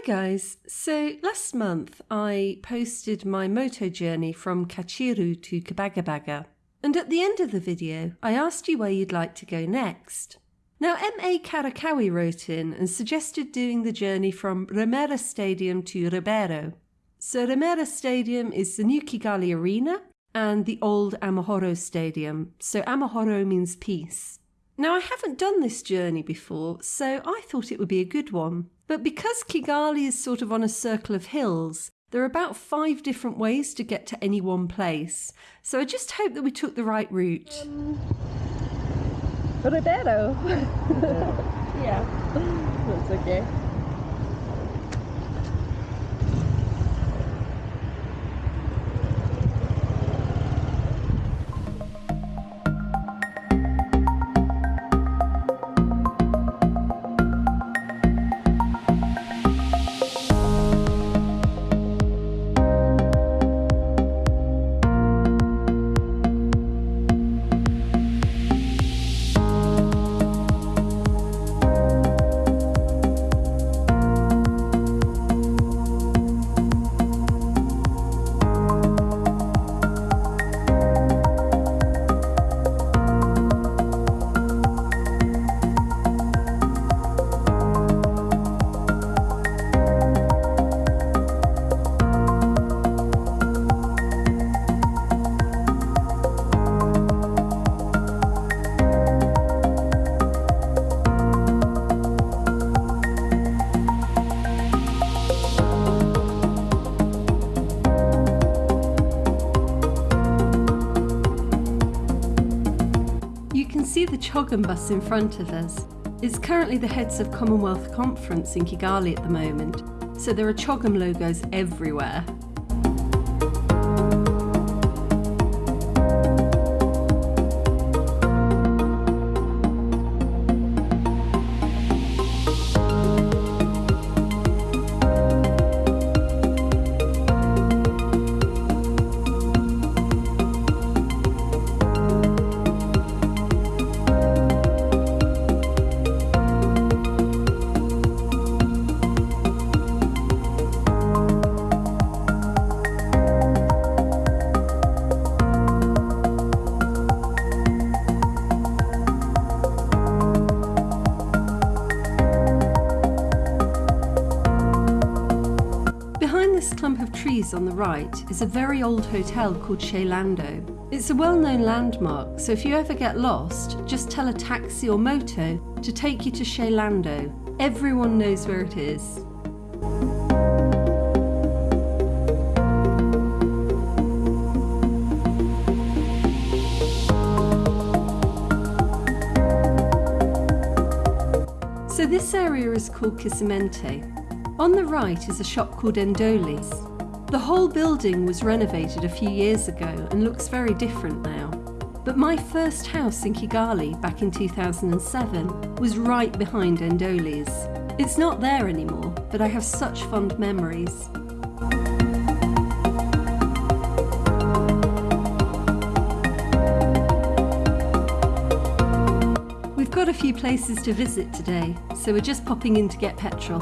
Hi guys, so last month I posted my moto journey from Kacyiru to Kabagabaga, and at the end of the video I asked you where you'd like to go next. Now M.A. Karakawi wrote in and suggested doing the journey from Remera Stadium to Rebero. So Remera Stadium is the new Kigali Arena and the old Amahoro Stadium, so Amahoro means peace. Now I haven't done this journey before, so I thought it would be a good one. But because Kigali is sort of on a circle of hills, there are about five different ways to get to any one place. So I just hope that we took the right route. Um, Rebero. yeah, that's okay. CHOGM bus in front of us. It's currently the Heads of Commonwealth Conference in Kigali at the moment, so there are CHOGM logos everywhere. Trees on the right is a very old hotel called Chez Lando. It's a well-known landmark, so if you ever get lost, just tell a taxi or moto to take you to Chez Lando. Everyone knows where it is. So this area is called Kisimenti. On the right is a shop called Endoli's. The whole building was renovated a few years ago and looks very different now. But my first house in Kigali back in 2007 was right behind Endoli's. It's not there anymore, but I have such fond memories. We've got a few places to visit today, so we're just popping in to get petrol.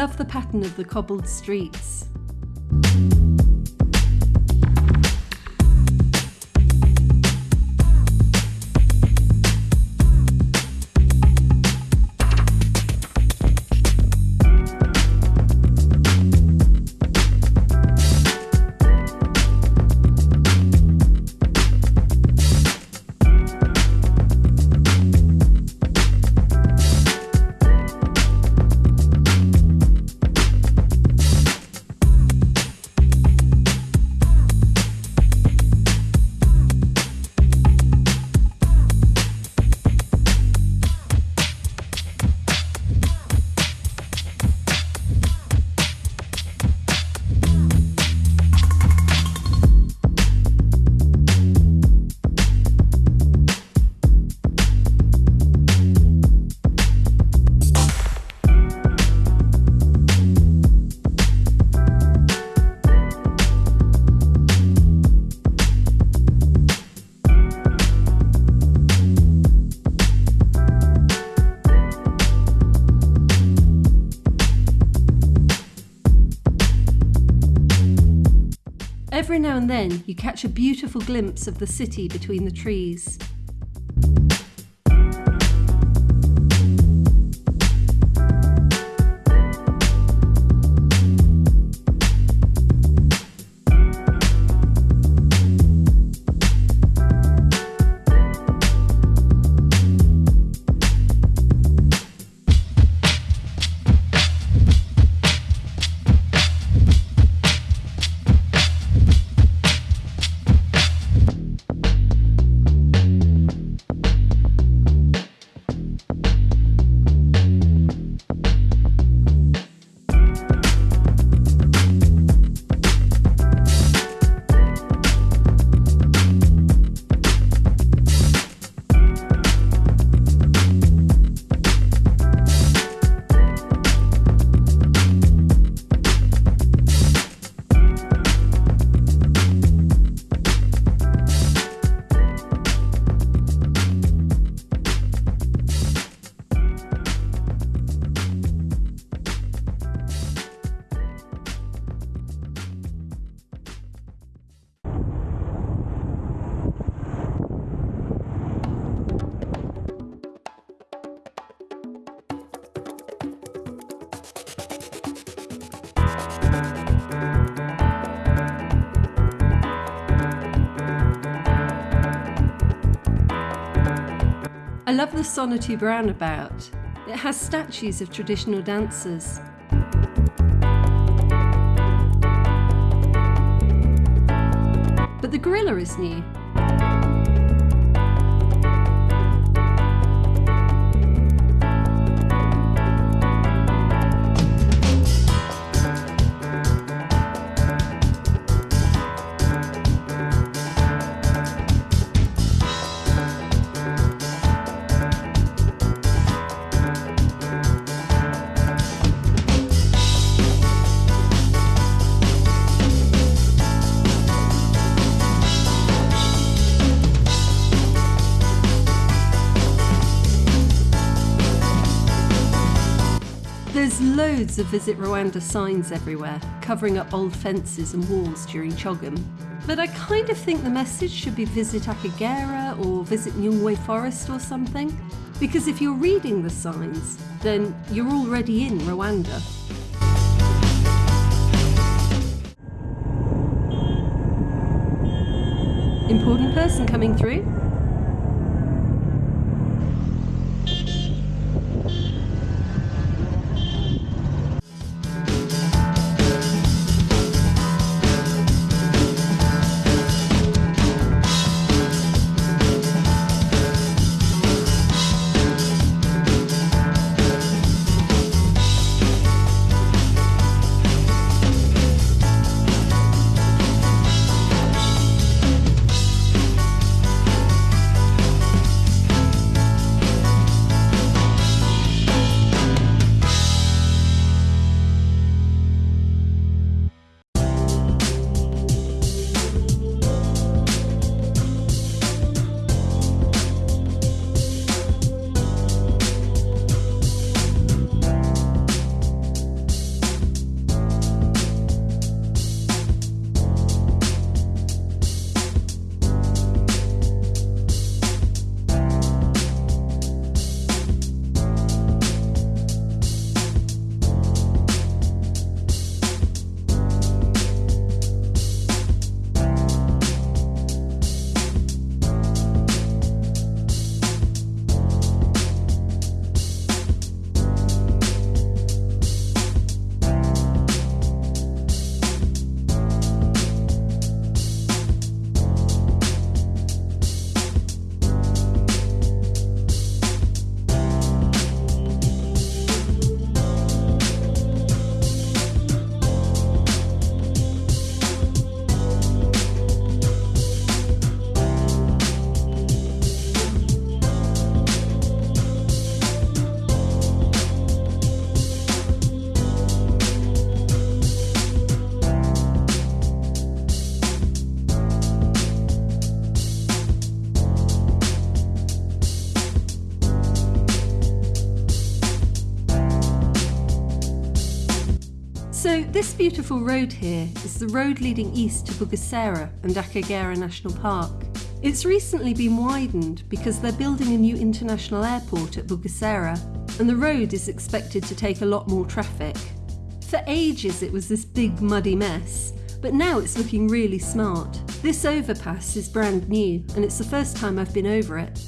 Love the pattern of the cobbled streets. Every now and then you catch a beautiful glimpse of the city between the trees. I love the Sonatube roundabout. It has statues of traditional dancers. But the gorilla is new. Loads of Visit Rwanda signs everywhere, covering up old fences and walls during CHOGM. But I kind of think the message should be Visit Akagera or Visit Nyungwe Forest or something. Because if you're reading the signs, then you're already in Rwanda. Important person coming through? Beautiful road here is the road leading east to Bugesera and Akagera National Park. It's recently been widened because they're building a new international airport at Bugesera, and the road is expected to take a lot more traffic. For ages, it was this big muddy mess, but now it's looking really smart. This overpass is brand new, and it's the first time I've been over it.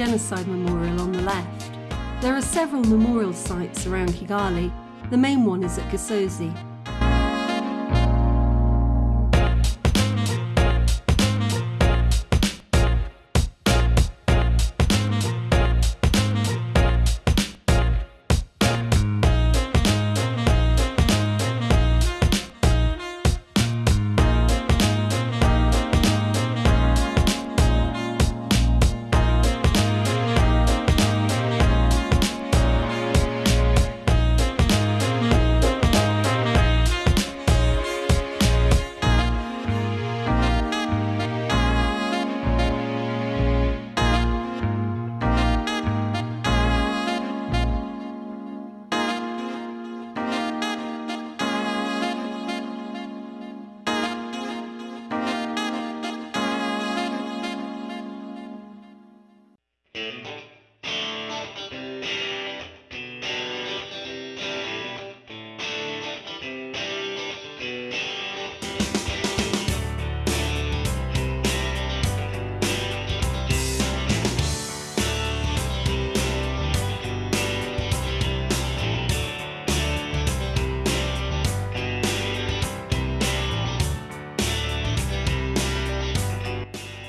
Genocide Memorial on the left. There are several memorial sites around Kigali. The main one is at Gisozi.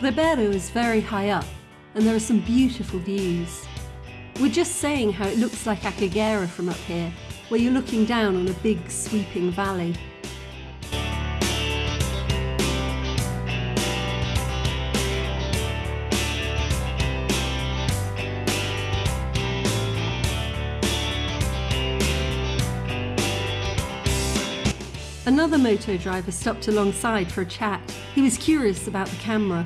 Rebero is very high up and there are some beautiful views. We're just saying how it looks like Akagera from up here, where you're looking down on a big sweeping valley. Another moto driver stopped alongside for a chat. He was curious about the camera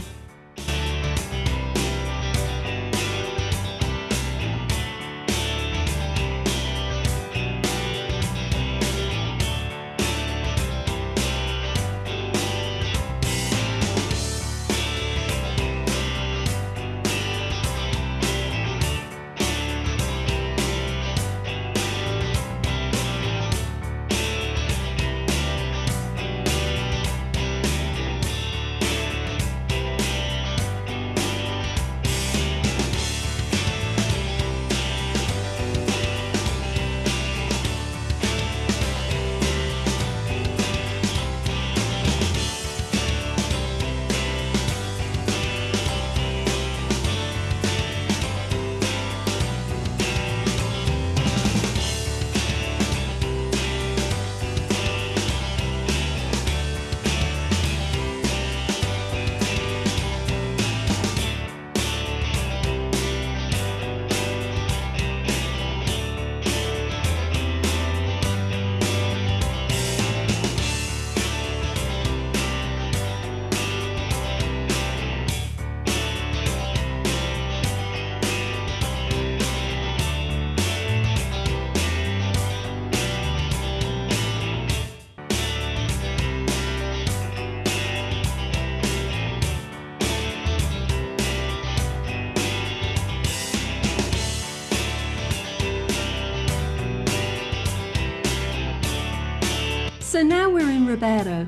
Rebero.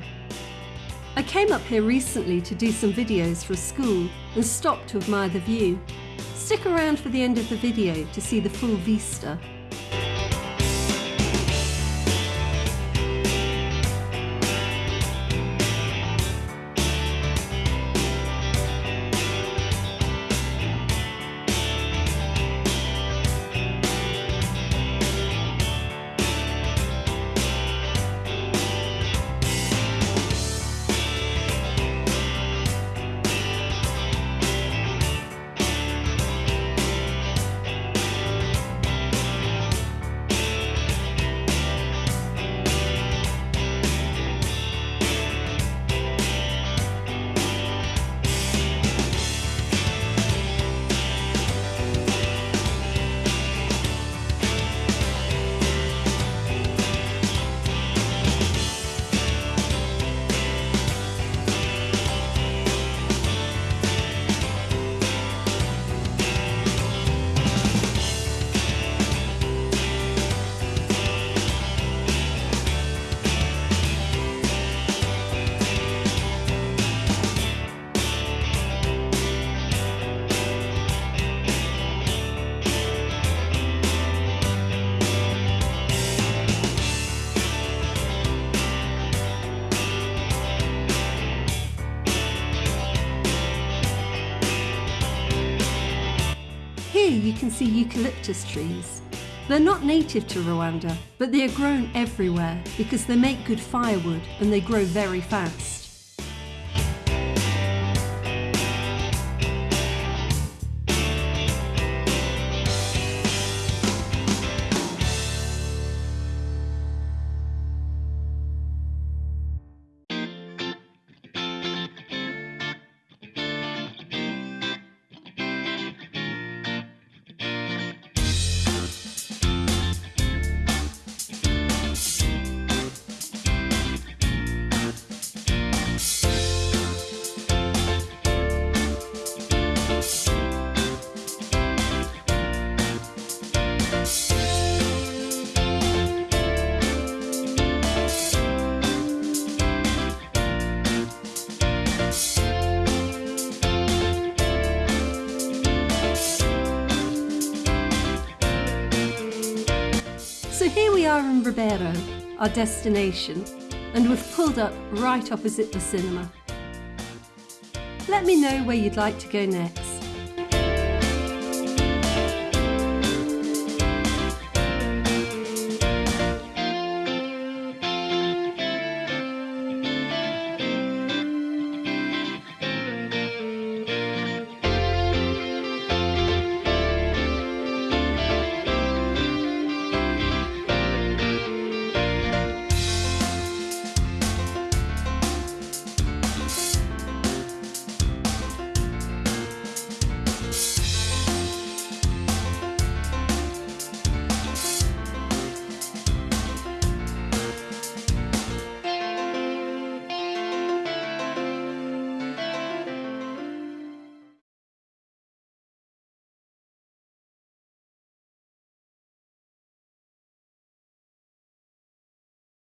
I came up here recently to do some videos for school and stopped to admire the view. Stick around for the end of the video to see the full vista. Here you can see eucalyptus trees. They're not native to Rwanda, but they are grown everywhere because they make good firewood and they grow very fast. Our destination, and we've pulled up right opposite the cinema. Let me know where you'd like to go next.